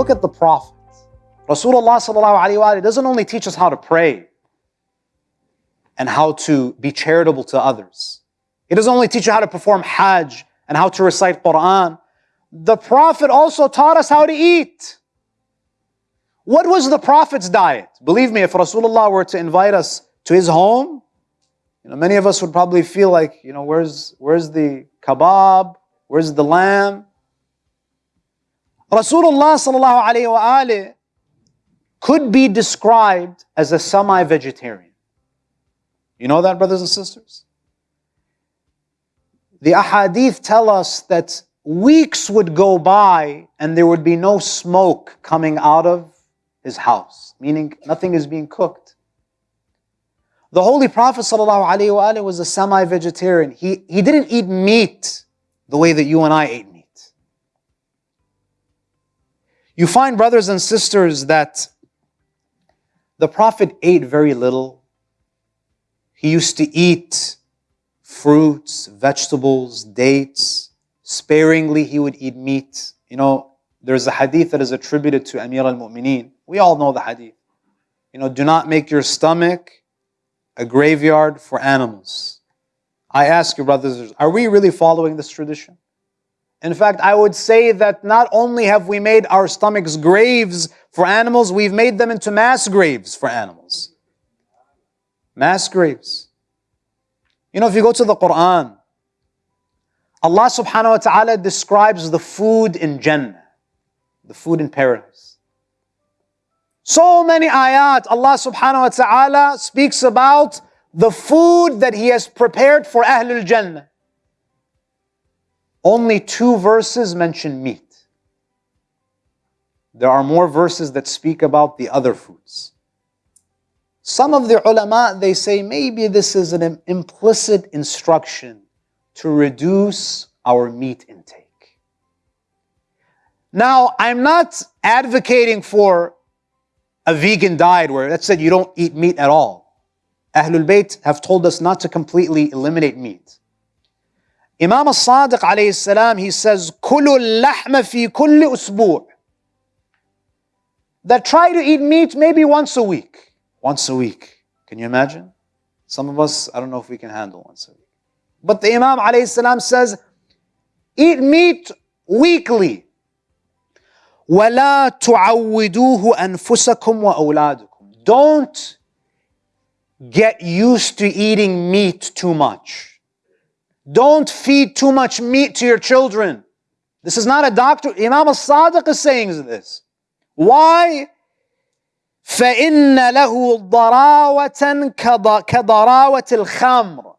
look at the Prophet, Rasulullah doesn't only teach us how to pray and how to be charitable to others. He doesn't only teach you how to perform Hajj and how to recite Quran. The Prophet also taught us how to eat. What was the Prophet's diet? Believe me, if Rasulullah were to invite us to his home, you know, many of us would probably feel like, you know, where's, where's the kebab? Where's the lamb? Rasulullah sallallahu alayhi wa could be described as a semi-vegetarian. You know that, brothers and sisters? The ahadith tell us that weeks would go by and there would be no smoke coming out of his house, meaning nothing is being cooked. The Holy Prophet ﷺ was a semi-vegetarian. He, he didn't eat meat the way that you and I ate You find, brothers and sisters, that the Prophet ate very little. He used to eat fruits, vegetables, dates. Sparingly, he would eat meat. You know, there's a hadith that is attributed to Amir al-Mu'mineen. We all know the hadith. You know, do not make your stomach a graveyard for animals. I ask you, brothers, are we really following this tradition? In fact, I would say that not only have we made our stomachs graves for animals, we've made them into mass graves for animals. Mass graves. You know, if you go to the Quran, Allah subhanahu wa ta'ala describes the food in Jannah, the food in paradise. So many ayat, Allah subhanahu wa ta'ala speaks about the food that He has prepared for Ahlul Jannah. Only two verses mention meat. There are more verses that speak about the other foods. Some of the ulama, they say maybe this is an implicit instruction to reduce our meat intake. Now, I'm not advocating for a vegan diet where let's say you don't eat meat at all. Ahlul Bayt have told us not to completely eliminate meat. Imam al-Sadiq alayhi salam, he says, كُلُوا اللَّحْمَ فِي كُلِّ أُسْبُوعٍ That try to eat meat maybe once a week. Once a week. Can you imagine? Some of us, I don't know if we can handle once a week. But the Imam alayhi salam says, eat meat weekly. وَلَا تُعَوِّدُوهُ أَنفُسَكُمْ وَأَوْلَادُكُمْ Don't get used to eating meat too much. Don't feed too much meat to your children. This is not a doctor. Imam al-Sadiq is saying this. Why? فإن له ضراوة كضراوة الخمر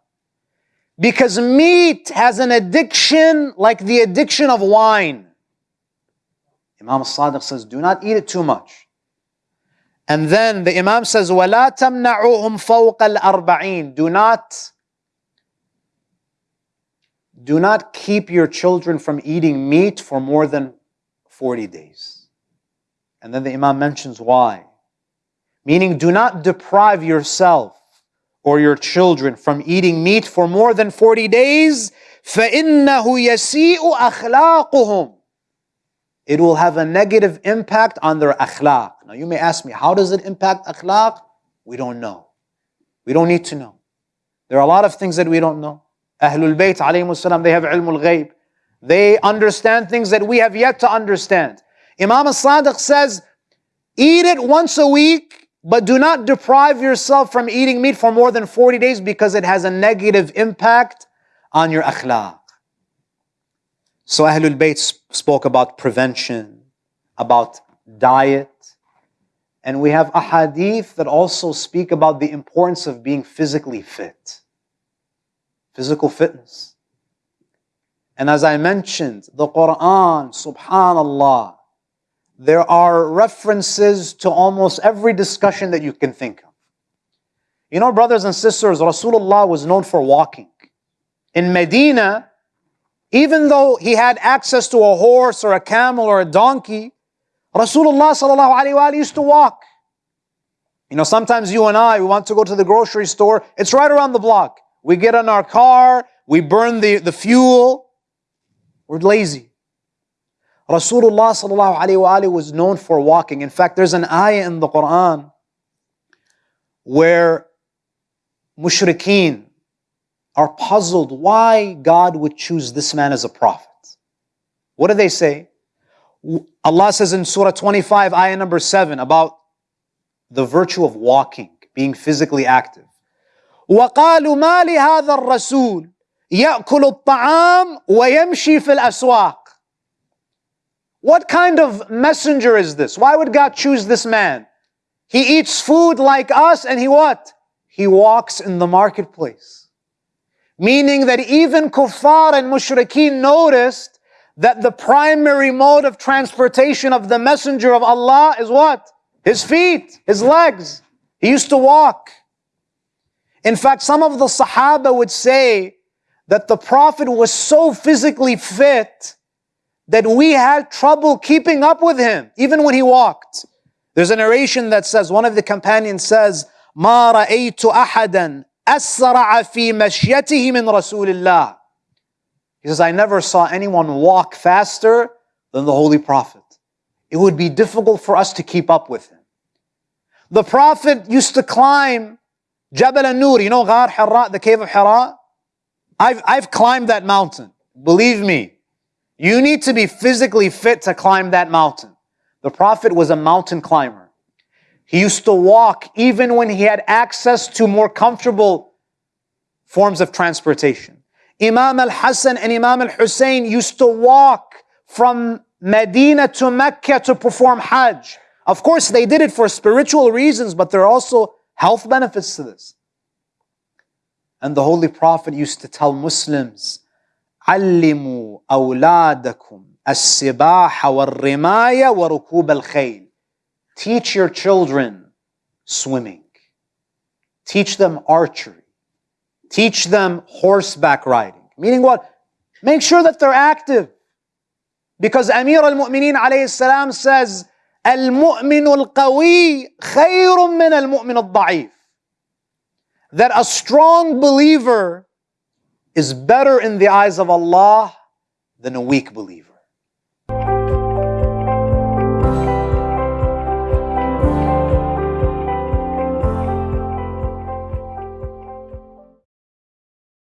because meat has an addiction like the addiction of wine. Imam Sadiq says, do not eat it too much. And then the Imam says, وَلَا تَمْنَعُوهُمْ فَوْقَ الْأَرْبَعِينَ Do not, do not keep your children from eating meat for more than 40 days. And then the Imam mentions why. Meaning, do not deprive yourself or your children from eating meat for more than 40 days. فَإِنَّهُ يَسِيءُ أَخْلَاقُهُمْ it will have a negative impact on their akhlaq. Now you may ask me, how does it impact akhlaq? We don't know. We don't need to know. There are a lot of things that we don't know. Ahlul Bayt alayhi they have ilmul ghayb. They understand things that we have yet to understand. Imam al-Sadiq says, eat it once a week, but do not deprive yourself from eating meat for more than 40 days because it has a negative impact on your akhlaq. So Ahlul Bayt spoke about prevention, about diet, and we have ahadith that also speak about the importance of being physically fit. Physical fitness. And as I mentioned, the Quran, subhanallah, there are references to almost every discussion that you can think of. You know, brothers and sisters, Rasulullah was known for walking. In Medina, even though he had access to a horse or a camel or a donkey, Rasulullah sallallahu alaihi wasallam used to walk. You know, sometimes you and I, we want to go to the grocery store. It's right around the block. We get in our car, we burn the, the fuel. We're lazy. Rasulullah was known for walking. In fact, there's an ayah in the Quran where mushrikeen are puzzled why God would choose this man as a prophet. What do they say? Allah says in Surah 25, ayah number 7, about the virtue of walking, being physically active. وقالوا ما لهذا الرسول يأكل الطعام ويمشي في الأسواق What kind of messenger is this? Why would God choose this man? He eats food like us and he what? He walks in the marketplace. Meaning that even kuffar and mushrikeen noticed that the primary mode of transportation of the messenger of Allah is what? His feet, his legs. He used to walk. In fact, some of the Sahaba would say that the Prophet was so physically fit that we had trouble keeping up with him, even when he walked. There's a narration that says, one of the companions says, ما رأيت أحدا أسرع في مشيته من رسول الله. He says, I never saw anyone walk faster than the Holy Prophet. It would be difficult for us to keep up with him. The Prophet used to climb Jabal an-Nur, you know Ghar Hira, the cave of Hira? I've, I've climbed that mountain. Believe me, you need to be physically fit to climb that mountain. The Prophet was a mountain climber. He used to walk even when he had access to more comfortable forms of transportation. Imam al-Hassan and Imam al-Hussein used to walk from Medina to Mecca to perform Hajj. Of course, they did it for spiritual reasons, but they're also health benefits to this. And the Holy Prophet used to tell Muslims, علموا أولادكم السباحة والرماية وركوب الخيل. Teach your children swimming. Teach them archery. Teach them horseback riding. Meaning what? Make sure that they're active. Because Amir al-Mu'mineen alayhi salam says, المؤمن القوي خير من المؤمن الضعيف. That a strong believer is better in the eyes of Allah than a weak believer.